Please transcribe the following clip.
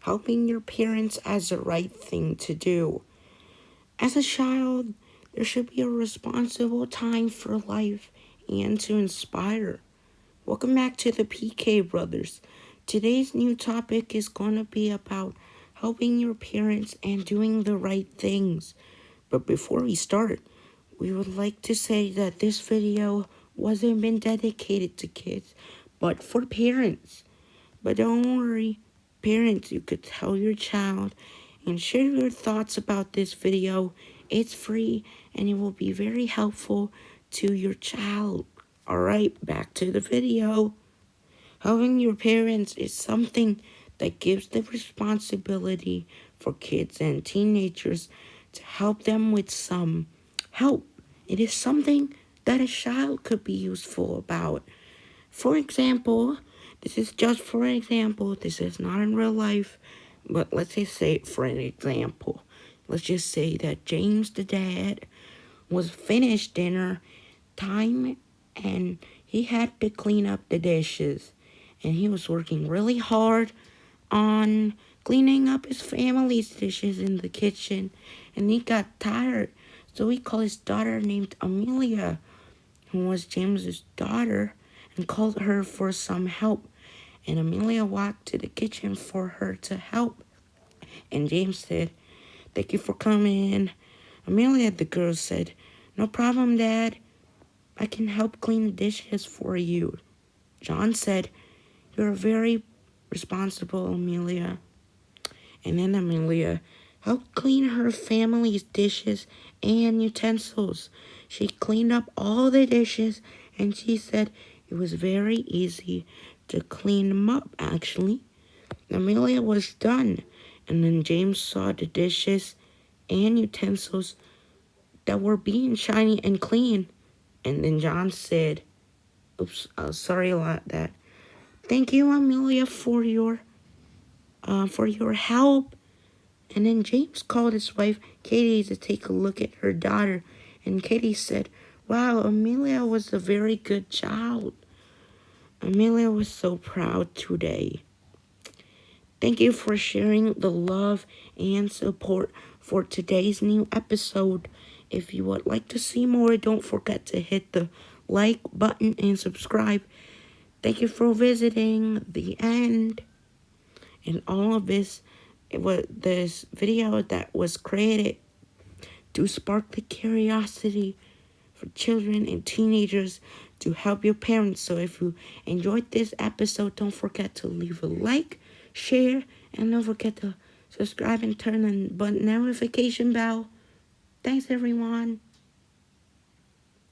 helping your parents as the right thing to do. As a child, there should be a responsible time for life and to inspire. Welcome back to the PK Brothers. Today's new topic is going to be about helping your parents and doing the right things. But before we start, we would like to say that this video wasn't been dedicated to kids, but for parents. But don't worry, parents, you could tell your child and share your thoughts about this video. It's free and it will be very helpful to your child. Alright, back to the video. Helping your parents is something that gives the responsibility for kids and teenagers to help them with some help. It is something that a child could be useful about. For example, this is just for an example. This is not in real life, but let's just say for an example. Let's just say that James the dad was finished dinner time and he had to clean up the dishes and he was working really hard on cleaning up his family's dishes in the kitchen and he got tired so he called his daughter named Amelia who was James's daughter and called her for some help. And Amelia walked to the kitchen for her to help. And James said thank you for coming. Amelia the girl said no problem dad. I can help clean the dishes for you. John said you're very responsible, Amelia. And then Amelia helped clean her family's dishes and utensils. She cleaned up all the dishes and she said it was very easy to clean them up, actually. Amelia was done. And then James saw the dishes and utensils that were being shiny and clean. And then John said, oops, uh, sorry about that. Thank you, Amelia, for your uh, for your help. And then James called his wife, Katie, to take a look at her daughter. And Katie said, Wow, Amelia was a very good child. Amelia was so proud today. Thank you for sharing the love and support for today's new episode. If you would like to see more, don't forget to hit the like button and subscribe. Thank you for visiting the end. And all of this, it was this video that was created to spark the curiosity for children and teenagers to help your parents. So if you enjoyed this episode, don't forget to leave a like, share, and don't forget to subscribe and turn on the notification bell. Thanks, everyone.